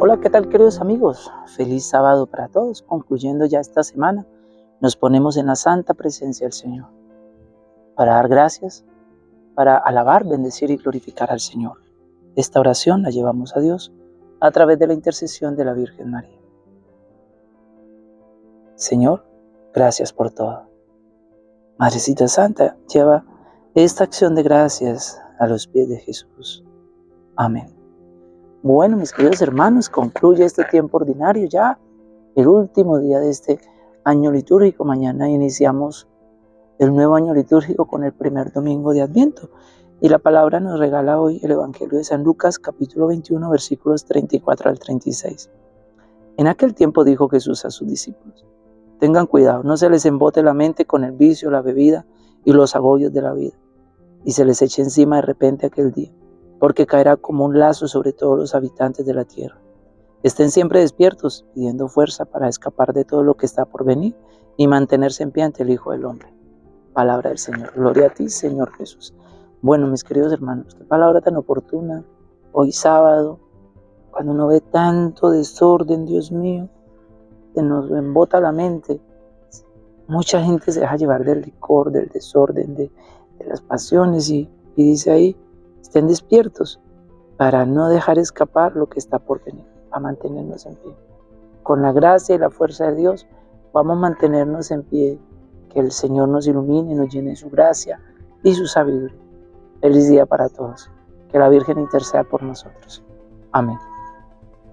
Hola, ¿qué tal queridos amigos? Feliz sábado para todos. Concluyendo ya esta semana, nos ponemos en la santa presencia del Señor para dar gracias, para alabar, bendecir y glorificar al Señor. Esta oración la llevamos a Dios a través de la intercesión de la Virgen María. Señor, gracias por todo. Madrecita Santa, lleva esta acción de gracias a los pies de Jesús. Amén. Bueno, mis queridos hermanos, concluye este tiempo ordinario ya, el último día de este año litúrgico. Mañana iniciamos el nuevo año litúrgico con el primer domingo de Adviento. Y la palabra nos regala hoy el Evangelio de San Lucas, capítulo 21, versículos 34 al 36. En aquel tiempo dijo Jesús a sus discípulos, tengan cuidado, no se les embote la mente con el vicio, la bebida y los agobios de la vida, y se les eche encima de repente aquel día porque caerá como un lazo sobre todos los habitantes de la tierra. Estén siempre despiertos, pidiendo fuerza para escapar de todo lo que está por venir y mantenerse en pie el Hijo del Hombre. Palabra del Señor. Gloria a ti, Señor Jesús. Bueno, mis queridos hermanos, qué palabra tan oportuna. Hoy sábado, cuando uno ve tanto desorden, Dios mío, que nos embota la mente. Mucha gente se deja llevar del licor, del desorden, de, las pasiones y, y dice ahí, Estén despiertos para no dejar escapar lo que está por venir, a mantenernos en pie. Con la gracia y la fuerza de Dios vamos a mantenernos en pie. Que el Señor nos ilumine, nos llene su gracia y su sabiduría. Feliz día para todos. Que la Virgen interceda por nosotros. Amén.